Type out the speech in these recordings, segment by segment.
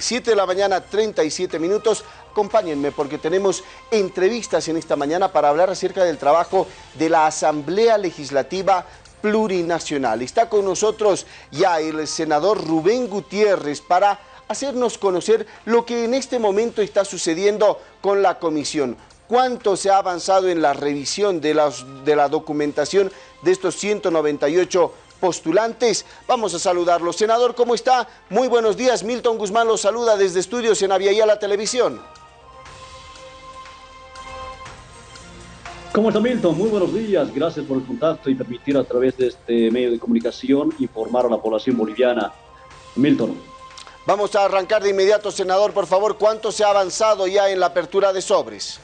7 de la mañana, 37 minutos. Acompáñenme porque tenemos entrevistas en esta mañana para hablar acerca del trabajo de la Asamblea Legislativa Plurinacional. Está con nosotros ya el senador Rubén Gutiérrez para hacernos conocer lo que en este momento está sucediendo con la comisión. Cuánto se ha avanzado en la revisión de, de la documentación de estos 198 postulantes. Vamos a saludarlo. Senador, ¿cómo está? Muy buenos días. Milton Guzmán los saluda desde estudios en Aviala la Televisión. ¿Cómo está Milton? Muy buenos días. Gracias por el contacto y permitir a través de este medio de comunicación informar a la población boliviana. Milton. Vamos a arrancar de inmediato, senador, por favor. ¿Cuánto se ha avanzado ya en la apertura de sobres?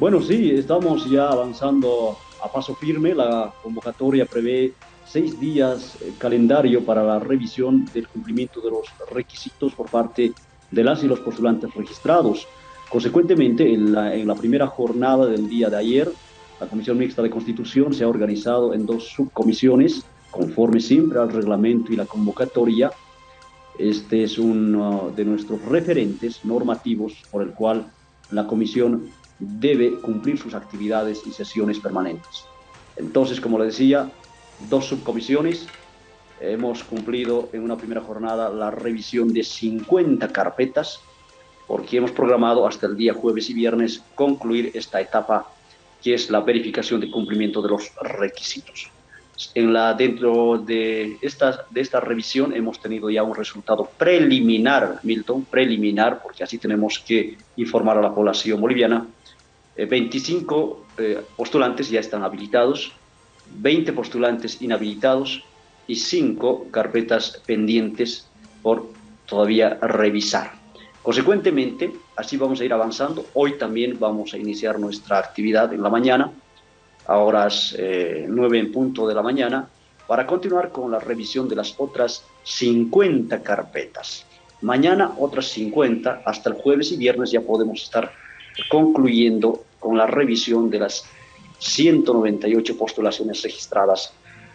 Bueno, sí, estamos ya avanzando a paso firme. La convocatoria prevé seis días eh, calendario para la revisión del cumplimiento de los requisitos por parte de las y los postulantes registrados. Consecuentemente, en la, en la primera jornada del día de ayer, la Comisión Mixta de Constitución se ha organizado en dos subcomisiones, conforme siempre al reglamento y la convocatoria. Este es uno de nuestros referentes normativos por el cual la Comisión debe cumplir sus actividades y sesiones permanentes. Entonces, como le decía, dos subcomisiones, hemos cumplido en una primera jornada la revisión de 50 carpetas, porque hemos programado hasta el día jueves y viernes concluir esta etapa, que es la verificación de cumplimiento de los requisitos. En la, dentro de esta, de esta revisión hemos tenido ya un resultado preliminar, Milton, preliminar, porque así tenemos que informar a la población boliviana 25 eh, eh, postulantes ya están habilitados, 20 postulantes inhabilitados y 5 carpetas pendientes por todavía revisar. Consecuentemente, así vamos a ir avanzando. Hoy también vamos a iniciar nuestra actividad en la mañana, a horas 9 eh, en punto de la mañana, para continuar con la revisión de las otras 50 carpetas. Mañana otras 50, hasta el jueves y viernes ya podemos estar concluyendo con la revisión de las 198 postulaciones registradas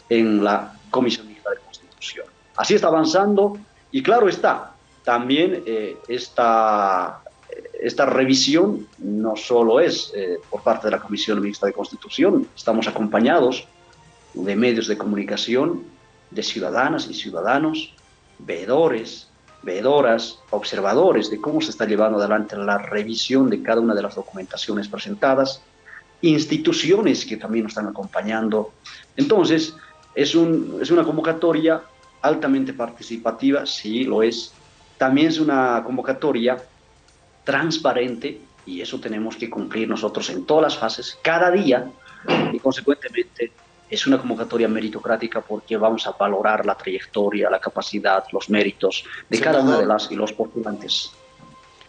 en la Comisión de Constitución. Así está avanzando y claro está, también eh, esta, esta revisión no solo es eh, por parte de la Comisión Mixta de Constitución, estamos acompañados de medios de comunicación, de ciudadanas y ciudadanos, veedores, veedoras, observadores de cómo se está llevando adelante la revisión de cada una de las documentaciones presentadas, instituciones que también nos están acompañando. Entonces, es, un, es una convocatoria altamente participativa, sí lo es. También es una convocatoria transparente y eso tenemos que cumplir nosotros en todas las fases, cada día, y consecuentemente es una convocatoria meritocrática porque vamos a valorar la trayectoria, la capacidad, los méritos de cada una de las y los postulantes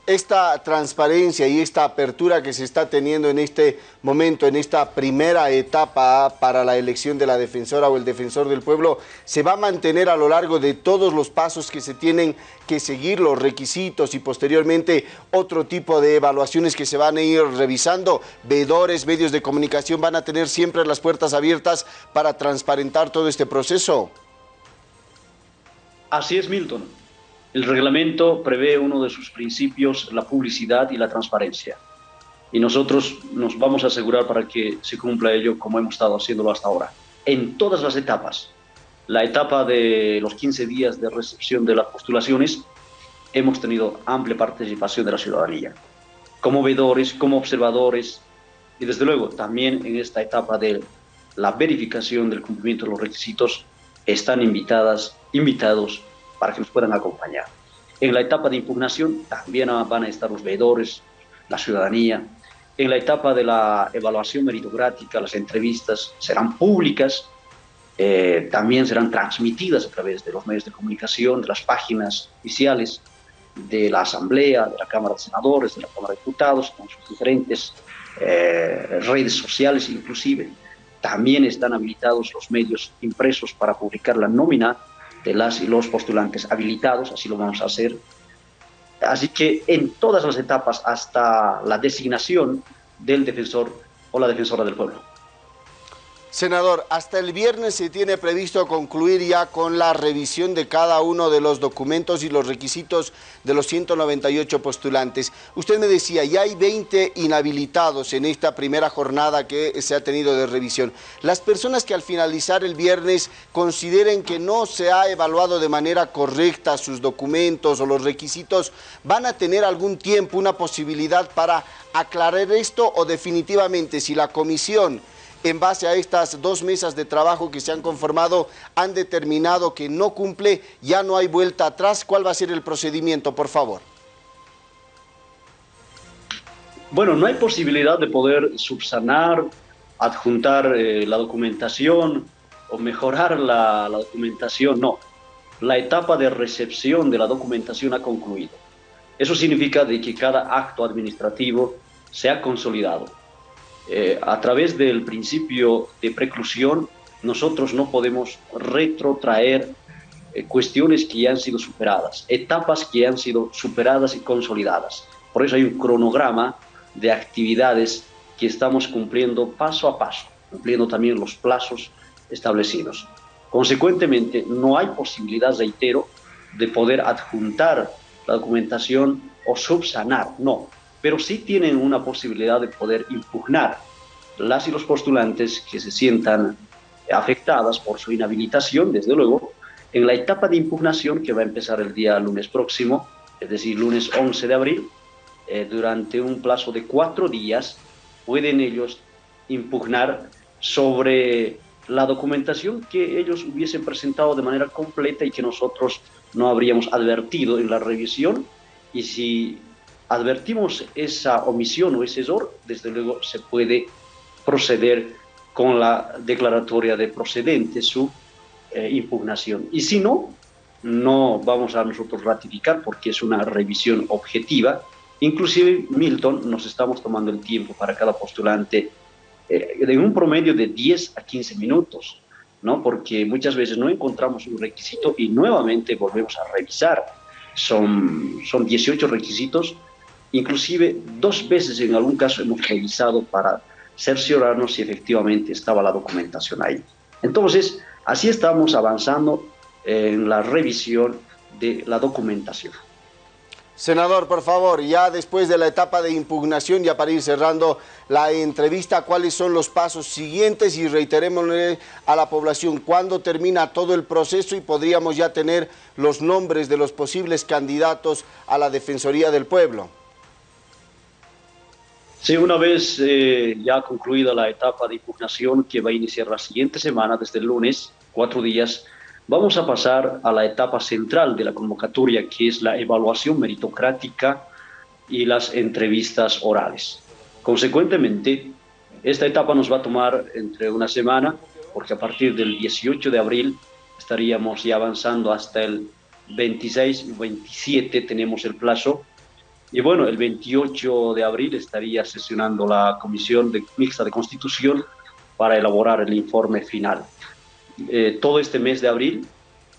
esta transparencia y esta apertura que se está teniendo en este momento, en esta primera etapa para la elección de la defensora o el defensor del pueblo, se va a mantener a lo largo de todos los pasos que se tienen que seguir, los requisitos y posteriormente otro tipo de evaluaciones que se van a ir revisando. Vedores, medios de comunicación van a tener siempre las puertas abiertas para transparentar todo este proceso. Así es, Milton. El reglamento prevé uno de sus principios, la publicidad y la transparencia. Y nosotros nos vamos a asegurar para que se cumpla ello como hemos estado haciéndolo hasta ahora. En todas las etapas. La etapa de los 15 días de recepción de las postulaciones, hemos tenido amplia participación de la ciudadanía. Como veedores, como observadores, y desde luego también en esta etapa de la verificación del cumplimiento de los requisitos, están invitadas, invitados para que nos puedan acompañar. En la etapa de impugnación también van a estar los veedores, la ciudadanía. En la etapa de la evaluación meritocrática, las entrevistas serán públicas, eh, también serán transmitidas a través de los medios de comunicación, de las páginas oficiales de la Asamblea, de la Cámara de Senadores, de la Cámara de Diputados, con sus diferentes eh, redes sociales inclusive. También están habilitados los medios impresos para publicar la nómina de las y los postulantes habilitados, así lo vamos a hacer. Así que en todas las etapas hasta la designación del defensor o la defensora del pueblo. Senador, hasta el viernes se tiene previsto concluir ya con la revisión de cada uno de los documentos y los requisitos de los 198 postulantes. Usted me decía, ya hay 20 inhabilitados en esta primera jornada que se ha tenido de revisión. Las personas que al finalizar el viernes consideren que no se ha evaluado de manera correcta sus documentos o los requisitos, ¿van a tener algún tiempo, una posibilidad para aclarar esto o definitivamente si la comisión en base a estas dos mesas de trabajo que se han conformado, han determinado que no cumple, ya no hay vuelta atrás. ¿Cuál va a ser el procedimiento, por favor? Bueno, no hay posibilidad de poder subsanar, adjuntar eh, la documentación o mejorar la, la documentación, no. La etapa de recepción de la documentación ha concluido. Eso significa de que cada acto administrativo se ha consolidado eh, a través del principio de preclusión, nosotros no podemos retrotraer eh, cuestiones que ya han sido superadas, etapas que han sido superadas y consolidadas. Por eso hay un cronograma de actividades que estamos cumpliendo paso a paso, cumpliendo también los plazos establecidos. Consecuentemente, no hay posibilidad, reitero, de poder adjuntar la documentación o subsanar, no pero sí tienen una posibilidad de poder impugnar las y los postulantes que se sientan afectadas por su inhabilitación, desde luego, en la etapa de impugnación que va a empezar el día lunes próximo, es decir, lunes 11 de abril, eh, durante un plazo de cuatro días, pueden ellos impugnar sobre la documentación que ellos hubiesen presentado de manera completa y que nosotros no habríamos advertido en la revisión y si advertimos esa omisión o ese error, desde luego se puede proceder con la declaratoria de procedente su eh, impugnación. Y si no, no vamos a nosotros ratificar porque es una revisión objetiva. Inclusive, Milton, nos estamos tomando el tiempo para cada postulante eh, en un promedio de 10 a 15 minutos, ¿no? porque muchas veces no encontramos un requisito y nuevamente volvemos a revisar. Son, son 18 requisitos Inclusive dos veces en algún caso hemos revisado para cerciorarnos si efectivamente estaba la documentación ahí. Entonces, así estamos avanzando en la revisión de la documentación. Senador, por favor, ya después de la etapa de impugnación, ya para ir cerrando la entrevista, ¿cuáles son los pasos siguientes? Y reiterémosle a la población cuándo termina todo el proceso y podríamos ya tener los nombres de los posibles candidatos a la Defensoría del Pueblo. Sí, una vez eh, ya concluida la etapa de impugnación que va a iniciar la siguiente semana, desde el lunes, cuatro días, vamos a pasar a la etapa central de la convocatoria, que es la evaluación meritocrática y las entrevistas orales. Consecuentemente, esta etapa nos va a tomar entre una semana, porque a partir del 18 de abril estaríamos ya avanzando hasta el 26 y 27 tenemos el plazo y bueno, el 28 de abril estaría sesionando la Comisión de, Mixta de Constitución para elaborar el informe final. Eh, todo este mes de abril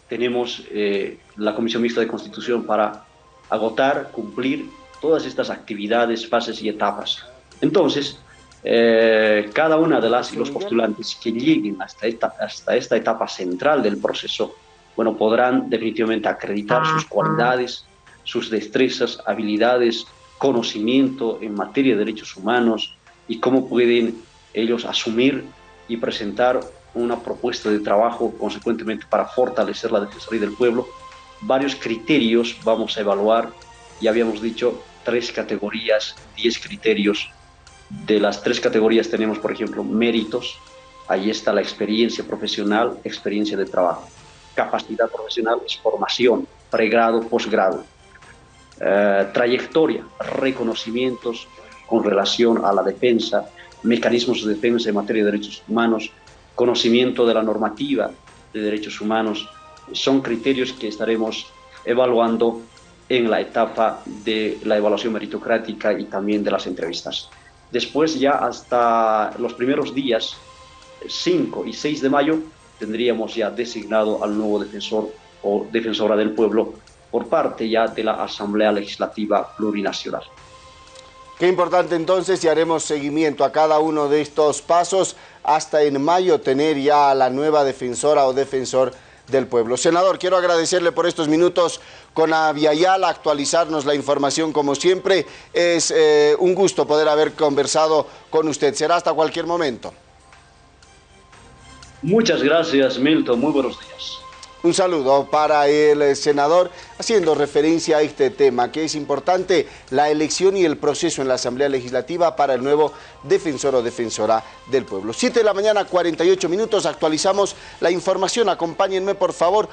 tenemos eh, la Comisión Mixta de Constitución para agotar, cumplir todas estas actividades, fases y etapas. Entonces, eh, cada una de las y los postulantes que lleguen hasta esta, hasta esta etapa central del proceso, bueno, podrán definitivamente acreditar sus cualidades, sus destrezas, habilidades, conocimiento en materia de derechos humanos y cómo pueden ellos asumir y presentar una propuesta de trabajo consecuentemente para fortalecer la Defensoría del Pueblo. Varios criterios vamos a evaluar, ya habíamos dicho tres categorías, diez criterios. De las tres categorías tenemos, por ejemplo, méritos, ahí está la experiencia profesional, experiencia de trabajo. Capacidad profesional es formación, pregrado, posgrado. Eh, trayectoria, reconocimientos con relación a la defensa, mecanismos de defensa en materia de derechos humanos, conocimiento de la normativa de derechos humanos, son criterios que estaremos evaluando en la etapa de la evaluación meritocrática y también de las entrevistas. Después ya hasta los primeros días, 5 y 6 de mayo, tendríamos ya designado al nuevo defensor o defensora del pueblo por parte ya de la Asamblea Legislativa Plurinacional. Qué importante entonces y haremos seguimiento a cada uno de estos pasos hasta en mayo tener ya a la nueva defensora o defensor del pueblo. Senador, quiero agradecerle por estos minutos con Aviala, actualizarnos la información como siempre. Es eh, un gusto poder haber conversado con usted. Será hasta cualquier momento. Muchas gracias, Milton. Muy buenos días. Un saludo para el eh, senador, haciendo referencia a este tema, que es importante la elección y el proceso en la Asamblea Legislativa para el nuevo defensor o defensora del pueblo. 7 de la mañana, 48 minutos, actualizamos la información. Acompáñenme, por favor.